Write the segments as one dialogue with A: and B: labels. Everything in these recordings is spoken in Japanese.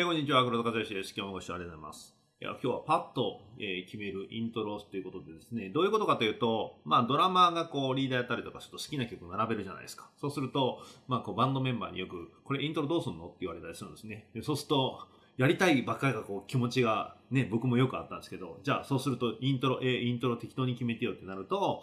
A: えー、こんにちは、黒田和義です。今日もご視聴ありがとうございます。いや今日はパッと、えー、決めるイントロということでですね、どういうことかというと、まあドラマーがこうリーダーやったりとかすると好きな曲並べるじゃないですか。そうすると、まあこうバンドメンバーによく、これイントロどうすんのって言われたりするんですね。でそうすると、やりたいばっかりがこう気持ちがね、僕もよくあったんですけど、じゃあそうするとイントロ、えー、イントロ適当に決めてよってなると、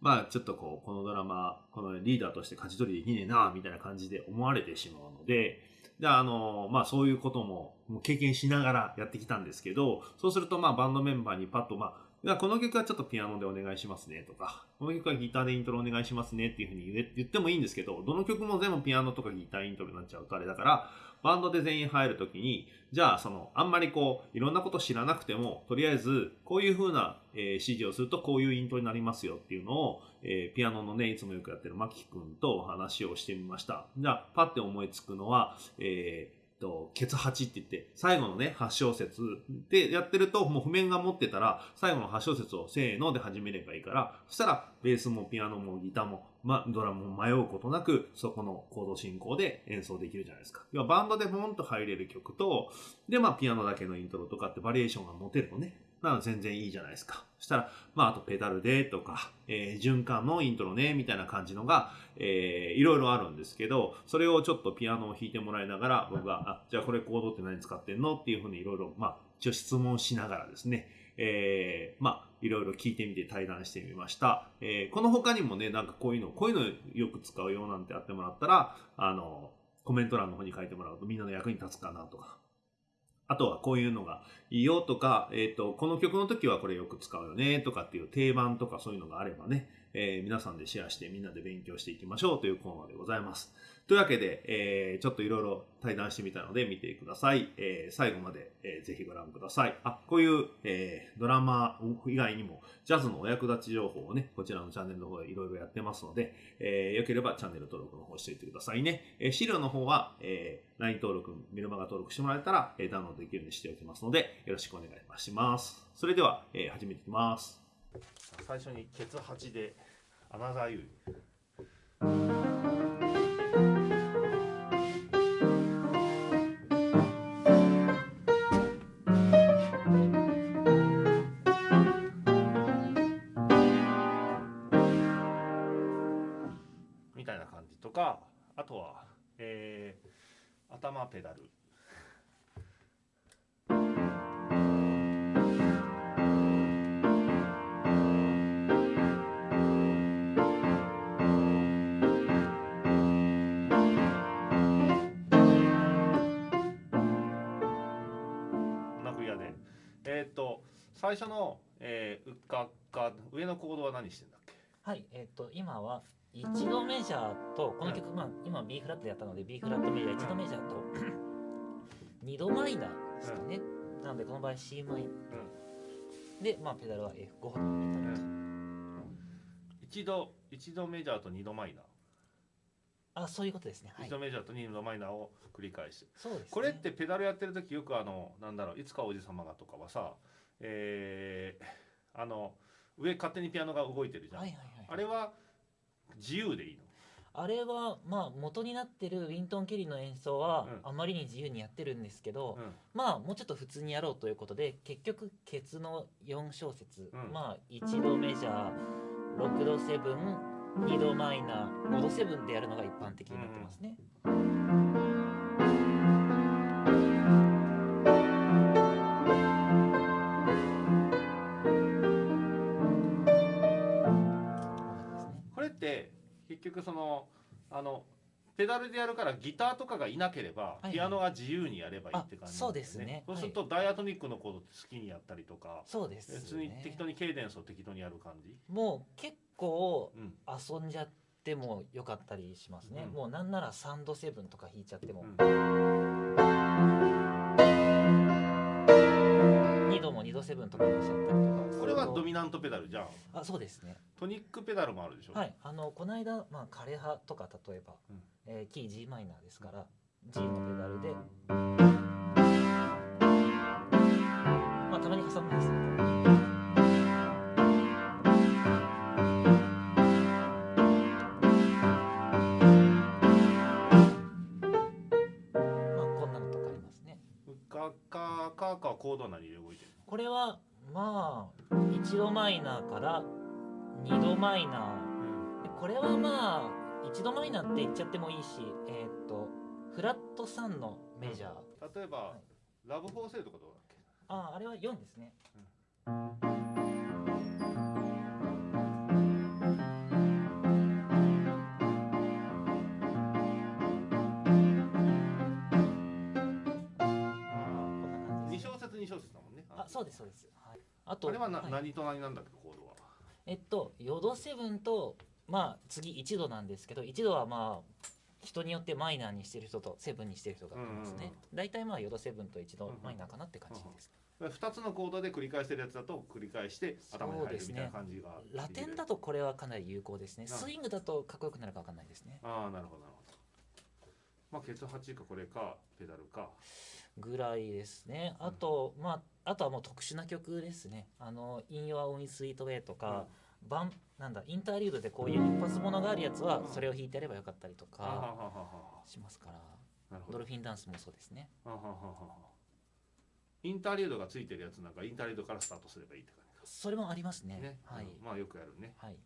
A: まあちょっとこう、このドラマ、このリーダーとして勝ち取りできねえな、みたいな感じで思われてしまうので、で、あの、まあそういうことも経験しながらやってきたんですけど、そうするとまあバンドメンバーにパッとまあ、この曲はちょっとピアノでお願いしますねとか、この曲はギターでイントロお願いしますねっていうふうに言ってもいいんですけど、どの曲も全部ピアノとかギターイントロになっちゃうとあれだから、バンドで全員入るときに、じゃあその、あんまりこう、いろんなこと知らなくても、とりあえず、こういうふうな、えー、指示をするとこういうイントになりますよっていうのを、えー、ピアノのね、いつもよくやってるマキ君とお話をしてみました。じゃあ、パッて思いつくのは、えーと、ケツ8って言って、最後のね、8小節でやってると、もう譜面が持ってたら、最後の8小節をせーので始めればいいから、そしたら、ベースもピアノもギターも、ま、ドラムも迷うことなく、そこのコード進行で演奏できるじゃないですか。要はバンドでボンと入れる曲と、で、まあ、ピアノだけのイントロとかってバリエーションが持てるとね、なら全然いいじゃないですか。そしたら、まあ、あとペダルでとか、えー、循環のイントロね、みたいな感じのが、えー、いろいろあるんですけど、それをちょっとピアノを弾いてもらいながら、僕が、あ、じゃあこれコードって何使ってんの？っていうふうにいろいろ、まあ、一応質問しながらですね、えー、まあ、いろいろ聞いてみて対談してみました。えー、この他にもね、なんかこういうの、こういうのよく使うよなんてやってもらったら、あの、コメント欄の方に書いてもらうとみんなの役に立つかなとか、あとはこういうのがいいよとか、えっ、ー、と、この曲の時はこれよく使うよねとかっていう定番とかそういうのがあればね、えー、皆さんでシェアしてみんなで勉強していきましょうというコーナーでございます。というわけで、えー、ちょっといろいろ対談してみたので見てください。えー、最後まで、えー、ぜひご覧ください。あ、こういう、えー、ドラマ以外にも、ジャズのお役立ち情報をね、こちらのチャンネルの方でいろいろやってますので、えー、よければチャンネル登録の方しておいてくださいね。えー、資料の方は、えー、LINE 登録、メルマガ登録してもらえたら、えー、ダウンロードできるようにしておきますので、よろしくお願いします。それでは、えー、始めていきます。最初にケツ8でアナザーユー。みたいな感じとかあとは、えー、頭ペダル。最初の、えー、うっかっか上のコードは何してんだっけ？
B: はいえっ、ー、と今は1度メジャーとこの曲、まあ、今 B フラットでやったので B フラットメジャー1度メジャーと 2度マイナーですかね、なのでこの場合 C マイ。ナー、で、まあ、ペダルは F5 と
A: 一度一度メジャーと2度マイナー。
B: あそういうことですね、
A: はい、1度メジャーと2度マイナーを繰り返す
B: そうです、ね、
A: これってペダルやってる時よくあのなんだろういつかおじ様がとかはさえー、あの上勝手にピアノが動いてるじゃん、はいはいはい、あれは自由でいいの？
B: あれはまあ元になってるウィントン・ケリーの演奏はあまりに自由にやってるんですけど、うん、まあもうちょっと普通にやろうということで結局ケツの4小節、うん、まあ1度メジャー6度セブン2度マイナー5度セブンでやるのが一般的になってますね。
A: 結局そのあのペダルでやるからギターとかがいなければ、ピアノが自由にやればいいって感じ、
B: ね、そうですね。
A: そうすると、ダイアトニックのコードって好きにやったりとか
B: そうです、ね、
A: 別に適当にケイデンスを適当にやる感じ？
B: もう結構遊んじゃってもよかったりしますね、うん、もうなんならサンドセブンとか弾いちゃっても、2度も2度セブンとかにしちゃったりとか。
A: これはドミナントペダルじゃん。
B: あそうですね。
A: トニックペダルもあるでしょ。
B: はい。あのこの間、まあ、枯葉とか例えば、うん、えー、キー g マイナーですから G のペダルで。まあたまに挟むんですけマイナーから2度マイナー、でこれはまあ1度マイナーって言っちゃってもいいしえっ、とフラット3のメジャ
A: ー、例えば、はい、ラブフォーセーとかどうだっけ？
B: ああれは4ですね、あそうですそうです、はい、
A: あとあれはな、はい、何と何なんだっけコードは？
B: えっとヨド7とまあ次1度なんですけど1度はまあ人によってマイナーにしてる人とセブンにしてる人がいますね、大体まあヨド7と1度マイナーかなって感じです、
A: ね、2つのコードで繰り返してるやつだと繰り返して頭に入るみたいな感じが、ね、
B: ラテンだとこれはかなり有効ですね。スイングだとかっこよくなるか分かんないですね。
A: ああなるほどなるほど。まあケツ8かこれかペダルか
B: ぐらいですね。あと、うん、まああとはもう特殊な曲ですね。あの「In Your Own Sweet Way」とか、うん、バンなんだインターリュードでこういう一発ものがあるやつはそれを弾いてやればよかったりとかしますから。ドルフィンダンスもそうですね。
A: インターリュードがついてるやつなんかインターリュードからスタートすればいいって感じ
B: それもありますね、
A: ね、はい、まあよくやるね。
B: はい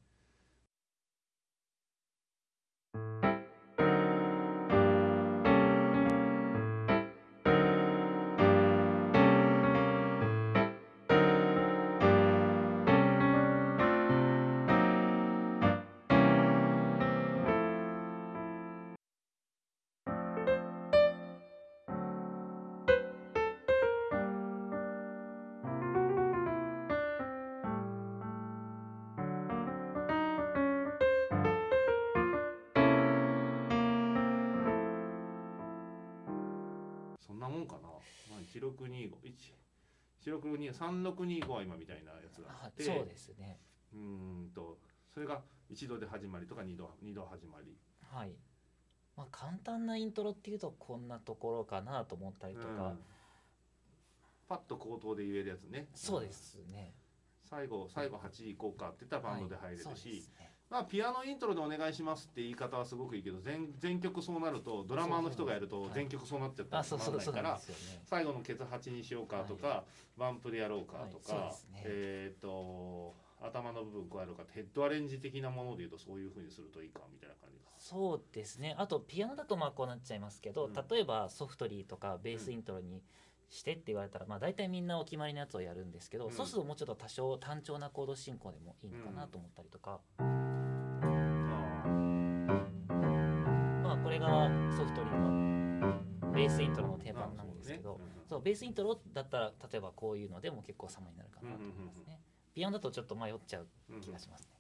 A: 1625は今みたいなやつがあって
B: そうですね。
A: うんとそれが1度で始まりとか2度 ,2 度始まり。
B: はい。まあ簡単なイントロっていうとこんなところかなと思ったりとか、うん、
A: パッと口頭で言えるやつね。
B: そうですね、
A: 最後最後8いこうかって言ったらバンドで入れるし、はいあ、ピアノイントロでお願いしますって言い方はすごくいいけど全全曲そうなるとドラマーの人がやると全曲そうなっちゃったらつまらないから最後のケツ8にしようかとか、はい、バンプでやろうかとか、はい。ね、えっ、ー、と頭の部分加えるかヘッドアレンジ的なものでいうとそういうふうにするといいかみたいな感じ
B: そうですね。あとピアノだとまあこうなっちゃいますけど、うん、例えばソフトリーとかベースイントロに、してって言われたら、まあ、大体みんなお決まりのやつをやるんですけど、うん、そうするともうちょっと多少単調なコード進行でもいいのかなと思ったりとか。うんれがソフトリーのベースイントロの定番なんですけどそう、ベースイントロだったら例えばこういうのでも結構様になるかなと思いますね、ピアノだとちょっと迷っちゃう気がしますね、